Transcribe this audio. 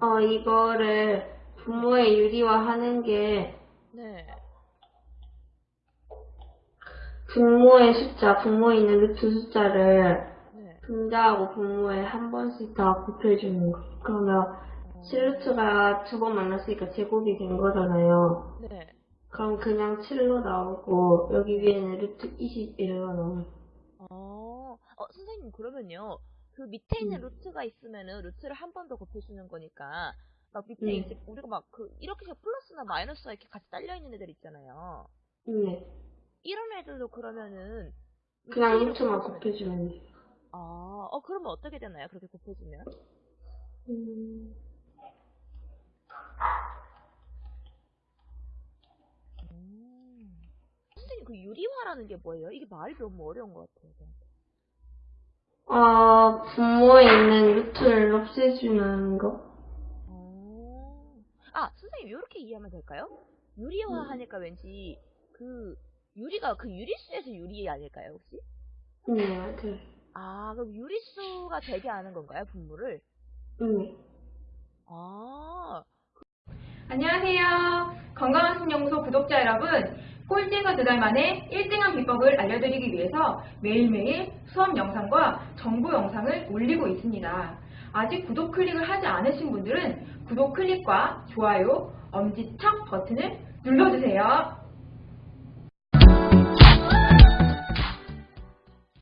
어, 이거를 분모의 유리화하는 게 네. 분모의 숫자, 분모에 있는 루트 숫자를 네. 분자하고 분모에 한 번씩 다 곱해주는 거. 그러면 어, 7루트가 두 번 만났으니까 제곱이 된 거잖아요. 네. 그럼 그냥 7로 나오고 여기 위에는 루트 21로 나와요. 어, 어, 선생님, 그러면요. 그 밑에 있는 음. 루트가 있으면은 루트를 한 번 더 곱해주는 거니까, 막 밑에 음. 이제 우리가 막 그, 이렇게 해서 플러스나 마이너스가 이렇게 같이 딸려 있는 애들 있잖아요. 네. 이런 애들도 그러면은, 그냥 루트만 곱해주면 곱해주면 돼요. 아, 어, 그러면 어떻게 되나요? 그렇게 곱해주면? 음, 음. 선생님, 그 유리화라는 게 뭐예요? 이게 말이 너무 어려운 것 같아요. 저한테. 어, 분모에 있는 루트를 없애주는 거? 어. 아, 선생님, 이렇게 이해하면 될까요? 유리화 하니까 왠지, 그, 유리가 그 유리수에서 유리 아닐까요, 혹시? 네, 그, 아, 그럼 유리수가 되게 하는 건가요, 분모를? 네. 아, 안녕하세요. 건강한 신연구소 구독자 여러분. 꼴찌가 두달 만에 1등한 비법을 알려드리기 위해서 매일매일 수업 영상과 정보 영상을 올리고 있습니다. 아직 구독 클릭을 하지 않으신 분들은 구독 클릭과 좋아요, 엄지척 버튼을 눌러주세요.